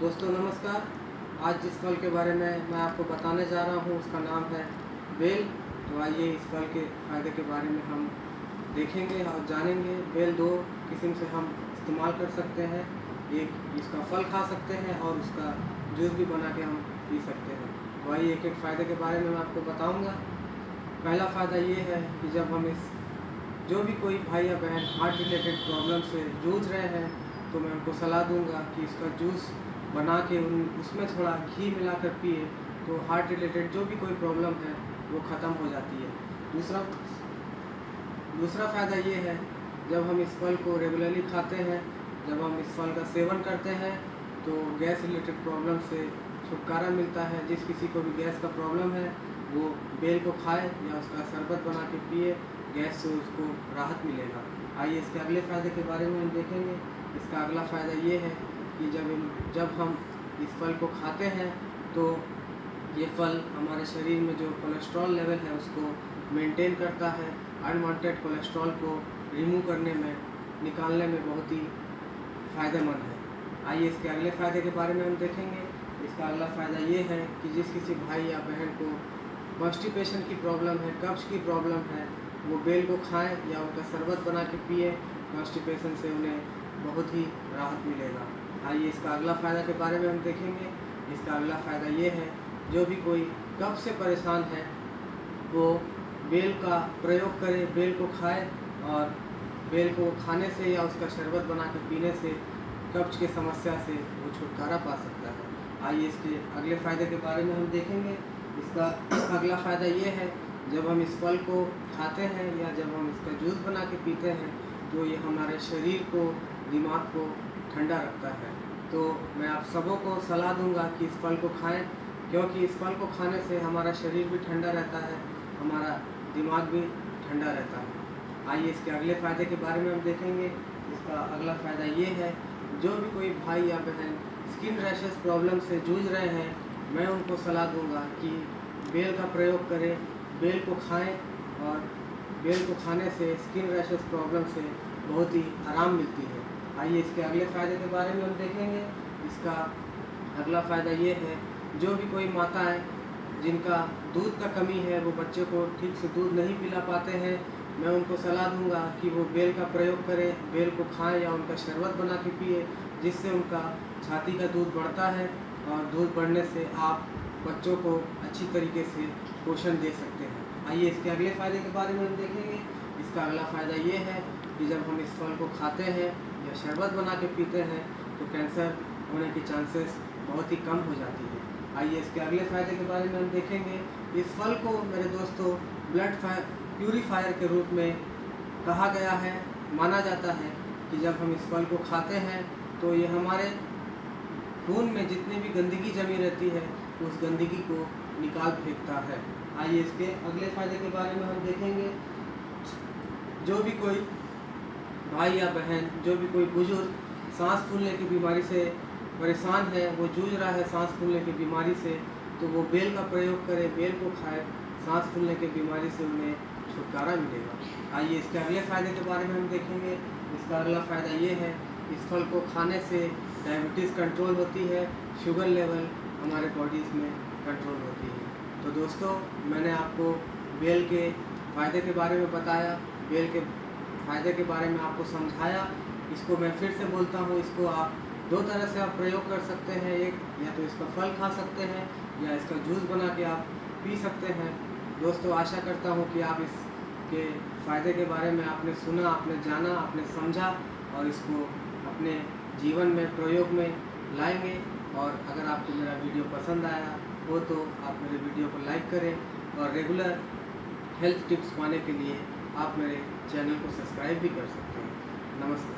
दोस्तों, नमस्कार। आज जिस फल के बारे में मैं आपको बताने जा रहा हूँ, उसका नाम है बेल। तो आइए इस फल के फ़ायदे के बारे में हम देखेंगे और जानेंगे। बेल दो किस्म से हम इस्तेमाल कर सकते हैं। एक इसका फल खा सकते हैं और उसका जूस भी बना के हम पी सकते हैं। तो आइए एक एक फ़ायदे के बारे में मैं आपको बताऊँगा। पहला फ़ायदा ये है कि जब हम इस जो भी कोई भाई या बहन हार्ट रिलेटेड प्रॉब्लम से जूझ रहे हैं तो मैं उनको सलाह दूँगा कि इसका जूस बना के उन, उसमें थोड़ा घी मिलाकर पिए तो हार्ट रिलेटेड जो भी कोई प्रॉब्लम है, वो ख़त्म हो जाती है। दूसरा दूसरा फ़ायदा ये है, जब हम इस फल को रेगुलरली खाते हैं, जब हम इस फल का सेवन करते हैं तो गैस रिलेटेड प्रॉब्लम से छुटकारा मिलता है। जिस किसी को भी गैस का प्रॉब्लम है, वो बेल को खाए या उसका शरबत बना के पिए, गैस से उसको राहत मिलेगा। आइए इसके अगले फ़ायदे के बारे में हम देखेंगे। इसका अगला फ़ायदा ये है कि जब इन, जब हम इस फल को खाते हैं तो ये फल हमारे शरीर में जो कोलेस्ट्रॉल लेवल है उसको मेंटेन करता है। अनवांटेड कोलेस्ट्रॉल को रिमूव करने में, निकालने में बहुत ही फ़ायदेमंद है। आइए इसके अगले फ़ायदे के बारे में हम देखेंगे। इसका अगला फ़ायदा ये है कि जिस किसी भाई या बहन को कॉन्स्टिपेशन की प्रॉब्लम है कब्ज की प्रॉब्लम है, वो बेल को खाएँ या उनका शरबत बना के पिए कॉन्स्टिपेशन से उन्हें बहुत ही राहत मिलेगा। आइए इसका अगला फ़ायदा के बारे में हम देखेंगे। इसका अगला फ़ायदा ये है, जो भी कोई कब से परेशान है, वो बेल का प्रयोग करे, बेल को खाए और बेल को खाने से या उसका शरबत बना के पीने से कब्ज की समस्या से वो छुटकारा पा सकता है। आइए इसके अगले फ़ायदे के बारे में हम देखेंगे। इसका अगला फ़ायदा ये है, जब हम इस फल को खाते हैं या जब हम इसका जूस बना के पीते हैं तो ये हमारे शरीर को, दिमाग को ठंडा रखता है। तो मैं आप सबों को सलाह दूँगा कि इस फल को खाएँ, क्योंकि इस फल को खाने से हमारा शरीर भी ठंडा रहता है, हमारा दिमाग भी ठंडा रहता है। आइए इसके अगले फ़ायदे के बारे में हम देखेंगे। इसका अगला फ़ायदा ये है, जो भी कोई भाई या बहन स्किन रैशेस प्रॉब्लम से जूझ रहे हैं, मैं उनको सलाह दूँगा कि बेल का प्रयोग करें, बेल को खाएँ और बेल को खाने से स्किन रैशेस प्रॉब्लम से बहुत ही आराम मिलती है। आइए इसके अगले फ़ायदे के बारे में हम देखेंगे। इसका अगला फ़ायदा ये है, जो भी कोई माता है, जिनका दूध का कमी है, वो बच्चे को ठीक से दूध नहीं पिला पाते हैं, मैं उनको सलाह दूँगा कि वो बेल का प्रयोग करें, बेल को खाएँ या उनका शरबत बना के पिए, जिससे उनका छाती का दूध बढ़ता है और दूध बढ़ने से आप बच्चों को अच्छी तरीके से पोषण दे सकते हैं। आइए इसके अगले फ़ायदे के बारे में हम देखेंगे। इसका अगला फ़ायदा ये है कि जब हम इस फल को खाते हैं या शरबत बना के पीते हैं तो कैंसर होने की चांसेस बहुत ही कम हो जाती है। आइए इसके अगले फ़ायदे के बारे में हम देखेंगे। इस फल को मेरे दोस्तों ब्लड प्यूरीफायर के रूप में कहा गया है, माना जाता है कि जब हम इस फल को खाते हैं तो ये हमारे खून में जितनी भी गंदगी जमी रहती है, उस गंदगी को निकाल फेंकता है। आइए इसके अगले फ़ायदे के बारे में हम देखेंगे। जो भी कोई भाई या बहन, जो भी कोई बुज़ुर्ग सांस फूलने की बीमारी से परेशान है, वो जूझ रहा है सांस फूलने की बीमारी से तो वो बेल का प्रयोग करे, बेल को खाए, सांस फूलने की बीमारी से उन्हें छुटकारा मिलेगा। आइए इसके अगले फ़ायदे के बारे में हम देखेंगे। इसका अगला फ़ायदा ये है, इस फल को खाने से डायबिटीज़ कंट्रोल होती है शुगर लेवल हमारे बॉडीज़ में कंट्रोल होती है। तो दोस्तों, मैंने आपको बेल के फ़ायदे के बारे में बताया। बेल के फ़ायदे के बारे में आपको समझाया, इसको मैं फिर से बोलता हूँ, इसको आप दो तरह से आप प्रयोग कर सकते हैं, एक, या तो इसका फल खा सकते हैं, या इसका जूस बना के आप पी सकते हैं। दोस्तों, आशा करता हूँ कि आप इसके फ़ायदे के बारे में आपने सुना, आपने जाना, आपने समझा और इसको अपने जीवन में, प्रयोग में लाएँगे। और अगर आपको मेरा वीडियो पसंद आया हो तो आप मेरे वीडियो को लाइक करें और रेगुलर हेल्थ टिप्स पाने के लिए आप मेरे चैनल को सब्सक्राइब भी कर सकते हैं। नमस्कार।